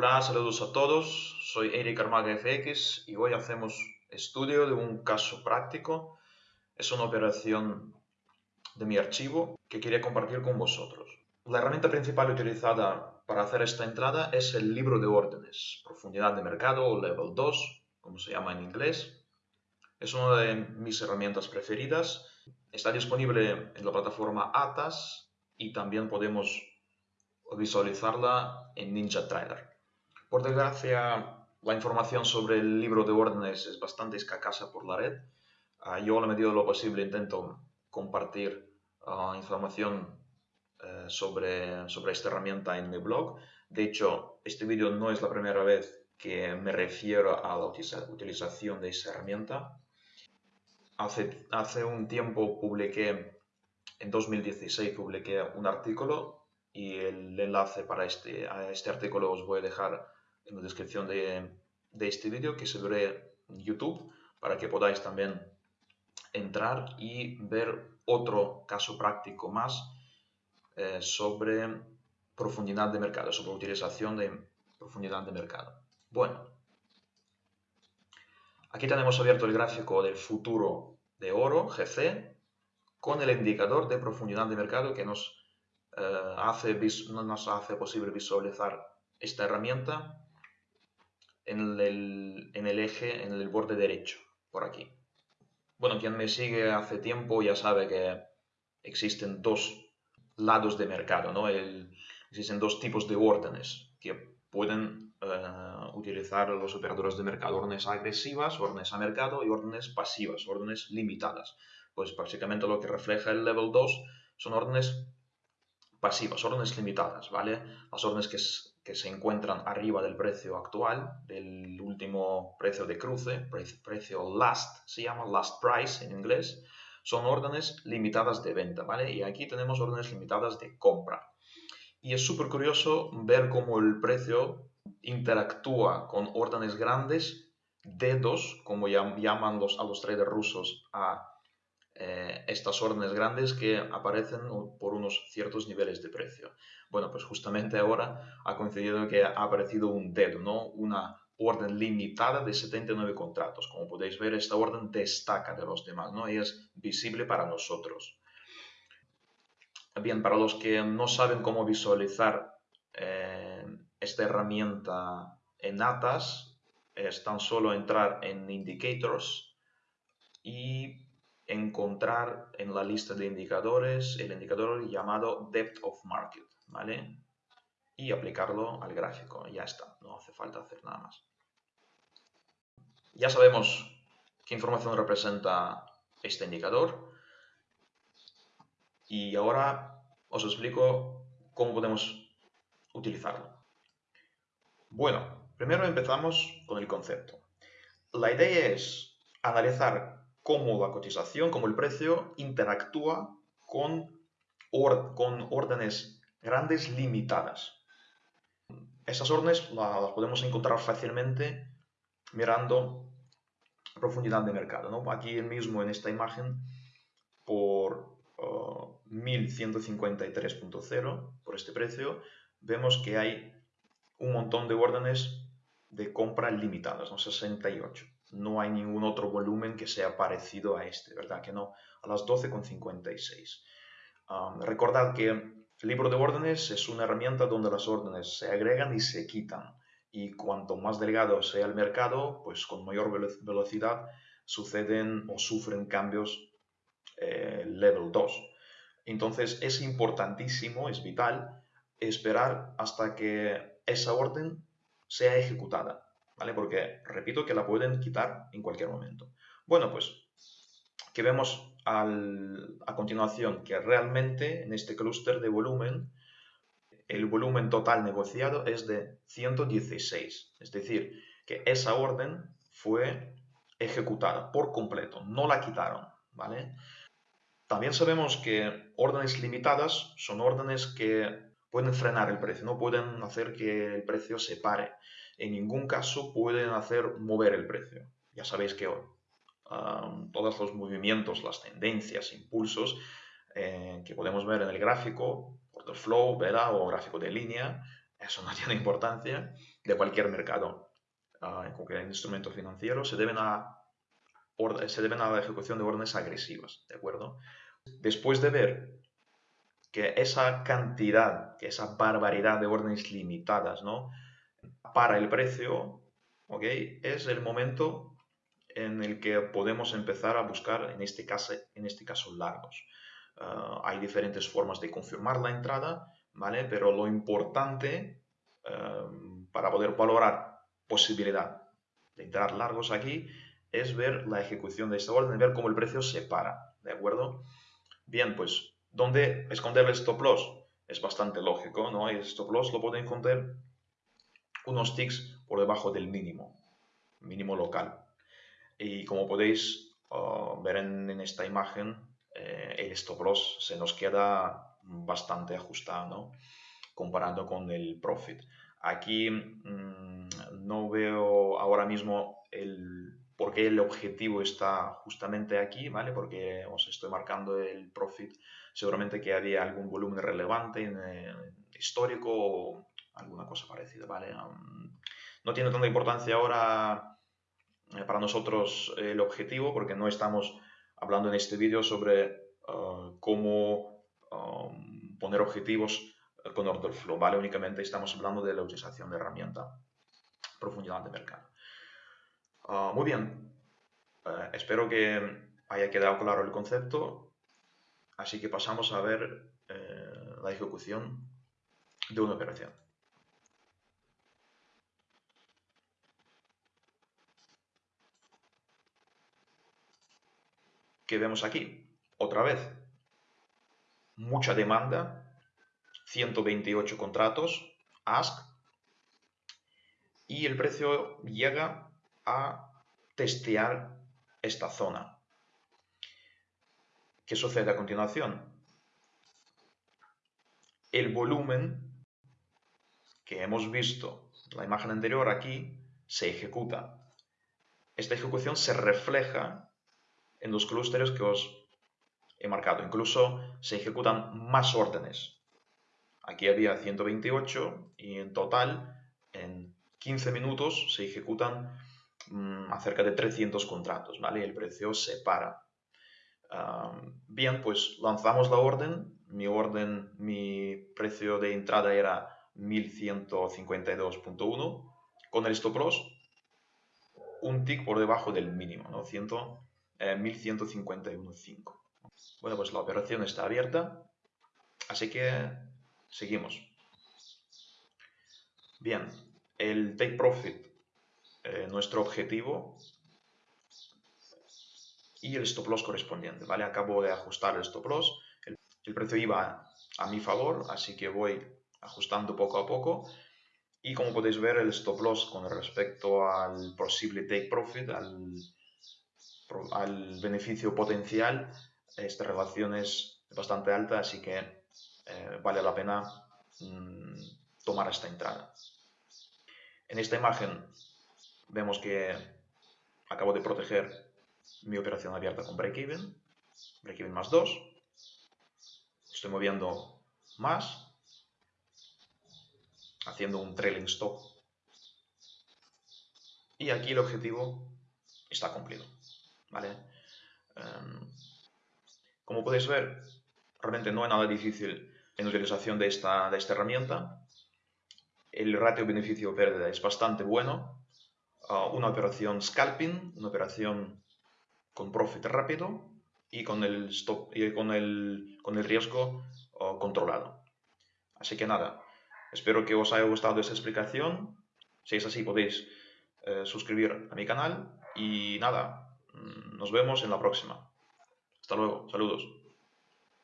Hola, saludos a todos. Soy Eric Armaga FX y hoy hacemos estudio de un caso práctico. Es una operación de mi archivo que quería compartir con vosotros. La herramienta principal utilizada para hacer esta entrada es el libro de órdenes, profundidad de mercado o level 2, como se llama en inglés. Es una de mis herramientas preferidas. Está disponible en la plataforma ATAS y también podemos visualizarla en NinjaTrader. Por desgracia, la información sobre el libro de órdenes es bastante escasa por la red. Ah, yo, a la medida de lo posible, intento compartir ah, información eh, sobre, sobre esta herramienta en mi blog. De hecho, este vídeo no es la primera vez que me refiero a la utilización de esa herramienta. Hace, hace un tiempo publiqué, en 2016 publiqué un artículo y el enlace para este, a este artículo os voy a dejar en la descripción de, este vídeo que se ve en YouTube para que podáis también entrar y ver otro caso práctico más eh, sobre profundidad de mercado, sobre utilización de profundidad de mercado. Bueno, aquí tenemos abierto el gráfico del futuro de oro, GC, con el indicador de profundidad de mercado que nos, eh, hace, nos hace posible visualizar esta herramienta en el, eje, en el borde derecho, por aquí. Bueno, quien me sigue hace tiempo ya sabe que existen dos lados de mercado, ¿no? existen dos tipos de órdenes que pueden eh, utilizar los operadores de mercado, órdenes agresivas, órdenes a mercado y órdenes pasivas, órdenes limitadas. Pues básicamente lo que refleja el level 2 son órdenes pasivas, órdenes limitadas, ¿vale? Las órdenes que, que se encuentran arriba del precio actual, del último precio de cruce, precio last, se llama last price en inglés, son órdenes limitadas de venta, ¿vale? Y aquí tenemos órdenes limitadas de compra. Y es súper curioso ver cómo el precio interactúa con órdenes grandes, dedos, como llaman los, a los traders rusos a eh, estas órdenes grandes que aparecen por unos ciertos niveles de precio. Bueno, pues justamente ahora ha coincidido que ha aparecido un dedo, ¿no? Una orden limitada de 79 contratos. Como podéis ver, esta orden destaca de los demás, ¿no? Y es visible para nosotros. Bien, para los que no saben cómo visualizar eh, esta herramienta en ATAS, es tan solo entrar en Indicators y encontrar en la lista de indicadores el indicador llamado Depth of Market, ¿vale? Y aplicarlo al gráfico, ya está, no hace falta hacer nada más. Ya sabemos qué información representa este indicador y ahora os explico cómo podemos utilizarlo. Bueno, primero empezamos con el concepto. La idea es analizar cómo la cotización, cómo el precio interactúa con, con órdenes grandes limitadas. Esas órdenes las podemos encontrar fácilmente mirando profundidad de mercado. Aquí mismo en esta imagen, por 1153.0, uh, por este precio, vemos que hay un montón de órdenes de compra limitadas, ¿no? 68 no hay ningún otro volumen que sea parecido a este, ¿verdad? Que no, a las 12,56. Um, recordad que el libro de órdenes es una herramienta donde las órdenes se agregan y se quitan. Y cuanto más delgado sea el mercado, pues con mayor velocidad suceden o sufren cambios eh, level 2. Entonces es importantísimo, es vital, esperar hasta que esa orden sea ejecutada. ¿Vale? Porque repito que la pueden quitar en cualquier momento. Bueno, pues que vemos a continuación que realmente en este clúster de volumen el volumen total negociado es de 116, es decir, que esa orden fue ejecutada por completo, no la quitaron, ¿vale? También sabemos que órdenes limitadas son órdenes que pueden frenar el precio, no pueden hacer que el precio se pare en ningún caso pueden hacer mover el precio. Ya sabéis que um, todos los movimientos, las tendencias, impulsos eh, que podemos ver en el gráfico, order flow, ¿verdad? o gráfico de línea, eso no tiene importancia, de cualquier mercado, uh, en cualquier instrumento financiero, se deben, a, se deben a la ejecución de órdenes agresivas, ¿de acuerdo? Después de ver que esa cantidad, que esa barbaridad de órdenes limitadas, ¿no? Para el precio, ¿ok? Es el momento en el que podemos empezar a buscar, en este caso, en este caso largos. Ah, hay diferentes formas de confirmar la entrada, ¿vale? Pero lo importante em, para poder valorar posibilidad de entrar largos aquí es ver la ejecución de esta orden, ver cómo el precio se para, ¿de acuerdo? Bien, pues, ¿dónde esconder el stop loss? Es bastante lógico, ¿no? El stop loss lo pueden esconder unos ticks por debajo del mínimo, mínimo local. Y como podéis ah, ver en, esta imagen, eh, el stop loss se nos queda bastante ajustado, comparando con el profit. Aquí mm, no veo ahora mismo el por qué el objetivo está justamente aquí, ¿vale? Porque os estoy marcando el profit, seguramente que había algún volumen relevante en, eh, histórico o alguna cosa parecida, ¿vale? no tiene tanta importancia ahora eh, para nosotros el objetivo porque no estamos hablando en este vídeo sobre uh, cómo um, poner objetivos con order flow, ¿vale? Únicamente estamos hablando de la utilización de herramienta, profundidad de mercado. Uh, muy bien, uh, espero que haya quedado claro el concepto, así que pasamos a ver eh, la ejecución de una operación. ¿Qué vemos aquí? Otra vez, mucha demanda, 128 contratos, ask, y el precio llega a testear esta zona. ¿Qué sucede a continuación? El volumen que hemos visto en la imagen anterior aquí se ejecuta. Esta ejecución se refleja en los clústeres que os he marcado. Incluso se ejecutan más órdenes. Aquí había 128 y en total en 15 minutos se ejecutan mm, acerca de 300 contratos, ¿vale? El precio se para. bien, pues lanzamos la orden. Mi orden, mi precio de entrada era 1152.1 con el stop loss un tick por debajo del mínimo, ¿no? 100, 1151.5. Bueno, pues la operación está abierta, así que seguimos. Bien, el take profit, eh, nuestro objetivo y el stop loss correspondiente, ¿vale? Acabo de ajustar el stop loss, el, precio iba a mi favor, así que voy ajustando poco a poco y como podéis ver el stop loss con respecto al posible take profit, al al beneficio potencial, esta relación es bastante alta, así que eh, vale la pena mm, tomar esta entrada. En esta imagen vemos que acabo de proteger mi operación abierta con break-even, break-even más 2. Estoy moviendo más, haciendo un trailing stop. Y aquí el objetivo está cumplido. ¿vale? Em, como podéis ver, realmente no hay nada difícil en la utilización de esta, de esta herramienta. El ratio beneficio-pérdida es bastante bueno. Ah, una operación scalping, una operación con profit rápido y con el, stop, y con el, con el riesgo ah, controlado. Así que nada, espero que os haya gustado esta explicación. Si es así, podéis eh, suscribir a mi canal. Y nada, nos vemos en la próxima. Hasta luego. Saludos.